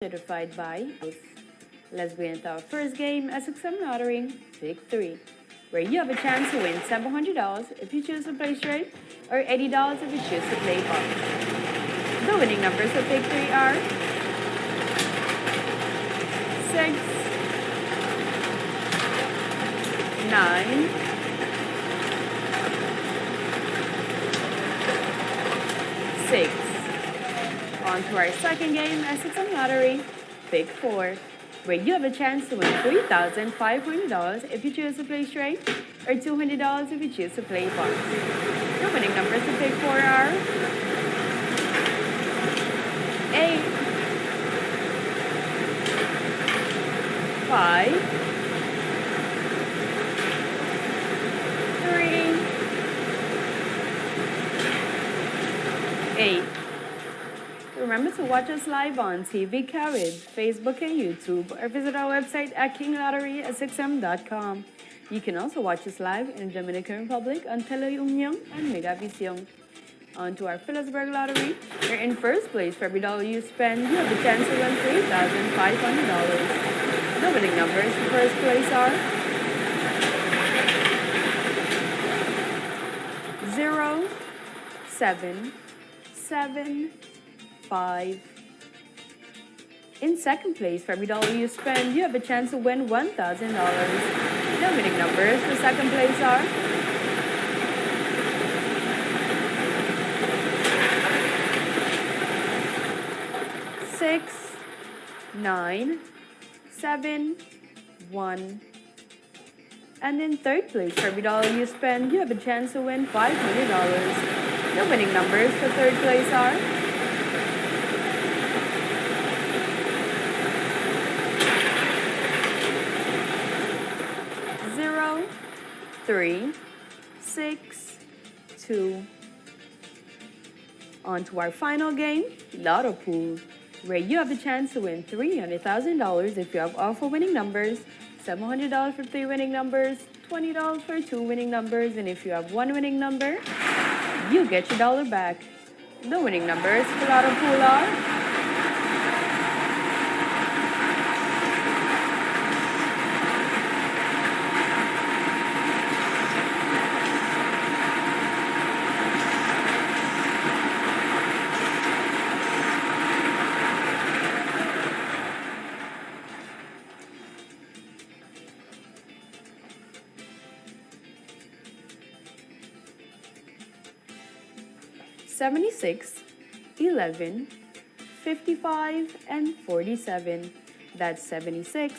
Certified by. Let's begin with our first game, SXM Lottery, Pick 3, where you have a chance to win $700 if you choose to play straight, or $80 if you choose to play box. The winning numbers for Pick 3 are 6, 9, 6. On to our second game, SXM Lottery, Pick 4, where you have a chance to win $3,500 if you choose to play straight, or $200 if you choose to play box. The winning numbers to Pick 4 are 8, 5, 3, 8 remember to watch us live on TV Carib, Facebook and YouTube, or visit our website at kinglottery6m.com. You can also watch us live in the Dominican Republic on Teleunion and Megavision. On to our Philipsburg Lottery. You're in first place for every dollar you spend. You have the chance to win $3,500. The winning numbers for first place are... Zero, seven, seven, 5. In second place, for every dollar you spend, you have a chance to win $1,000. The winning numbers for second place are six, nine, seven, one. And in third place, for every dollar you spend, you have a chance to win $5 million. The winning numbers for third place are three, six, two. On to our final game, Lotto Pool, where you have the chance to win $300,000 if you have all four winning numbers, $700 for three winning numbers, $20 for two winning numbers, and if you have one winning number, you get your dollar back. The winning numbers for Lotto Pool are Seventy-six, eleven, fifty-five, and 47. That's 76,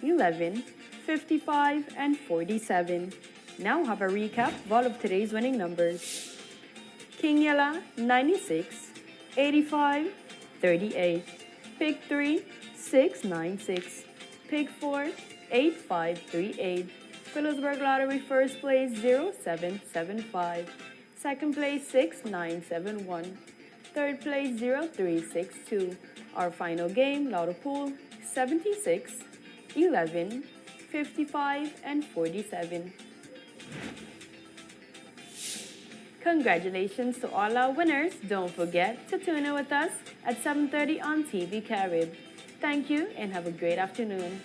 11, 55, and 47. Now have a recap of all of today's winning numbers. King Yella, 96, 85, 38. Pick 3, 696. Pick 4, 8538. Philipsburg Lottery first place 0775. Second place 6971. Third place 0362. Our final game, Lotto Pool 76, 11, 55, and 47. Congratulations to all our winners. Don't forget to tune in with us at 7.30 on TV Carib. Thank you and have a great afternoon.